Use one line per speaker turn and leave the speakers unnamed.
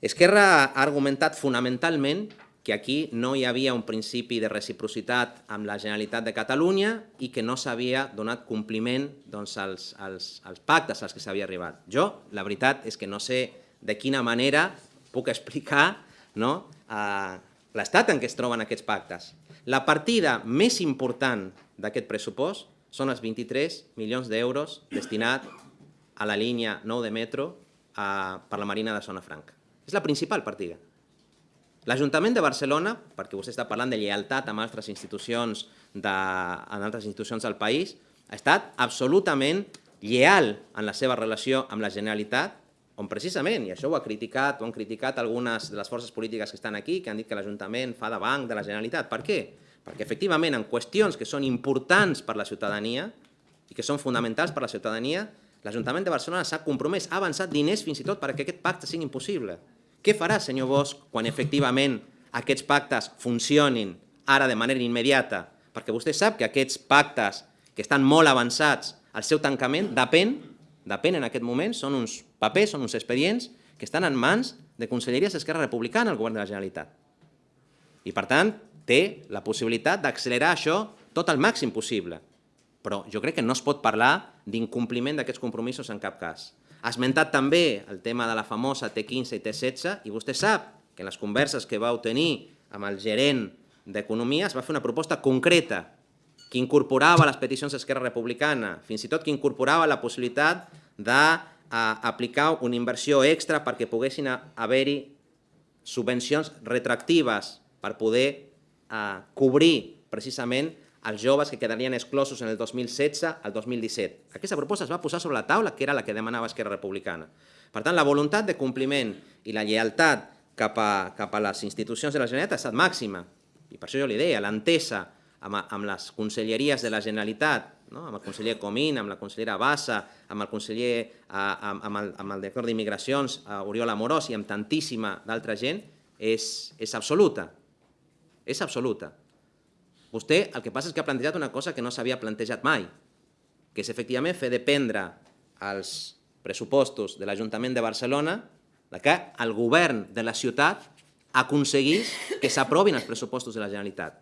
Esquerra ha argumentat fonamentalment que aquí no hi havia un principi de reciprocitat amb la Generalitat de Catalunya i que no s'havia donat compliment doncs, als, als, als pactes als que s'havia arribat. Jo, la veritat és que no sé de quina manera puc explicar no, l'estat en què es troben aquests pactes. La partida més important d'aquest pressupost són els 23 milions d'euros destinats a la línia 9 de metro a, per la Marina de Zona Franca. És la principal partida. L'Ajuntament de Barcelona, perquè vostè està parlant de lleialtat amb altres institucions, de, en altres institucions del país, ha estat absolutament lleal en la seva relació amb la Generalitat, on precisament, i això ho ha criticat, ho han criticat algunes de les forces polítiques que estan aquí, que han dit que l'Ajuntament fa de banc de la Generalitat. Per què? Perquè efectivament en qüestions que són importants per la ciutadania i que són fonamentals per la ciutadania, l'Ajuntament de Barcelona s'ha compromès, ha avançat diners fins i tot perquè aquest pacte sigui impossible. Què farà, senyor Bosch, quan efectivament aquests pactes funcionin ara de manera immediata? Perquè vostè sap que aquests pactes que estan molt avançats, el seu tancament depèn, depèn en aquest moment, són uns papers, són uns expedients que estan en mans de conselleries d'Esquerra Republicana al govern de la Generalitat. I per tant, té la possibilitat d'accelerar això tot el màxim possible. Però jo crec que no es pot parlar d'incompliment d'aquests compromisos en cap cas. Ha esmentat també el tema de la famosa T15 i T16 i vostè sap que en les converses que vau tenir amb el gerent d'Economia es va fer una proposta concreta que incorporava les peticions d'Esquerra Republicana, fins i tot que incorporava la possibilitat d'aplicar una inversió extra perquè poguessin haver-hi subvencions retractives per poder eh, cobrir precisament els joves que quedarien exclosos en el 2016 al 2017. Aquesta proposta es va posar sobre la taula, que era la que demanava Esquerra Republicana. Per tant, la voluntat de compliment i la lleialtat cap a, cap a les institucions de la Generalitat ha estat màxima. I per això jo li deia, l'entesa amb, amb les conselleries de la Generalitat, no? amb el conseller Comín, amb la consellera Bassa, amb el conseller, amb, amb, el, amb el director d'Immigracions, Oriol Amorós, i amb tantíssima d'altra gent, és, és absoluta. És absoluta. Vostè el que passa és que ha plantejat una cosa que no s'havia plantejat mai, que és efectivament fer dependre els pressupostos de l'Ajuntament de Barcelona que el govern de la ciutat aconseguís que s'aprovin els pressupostos de la Generalitat.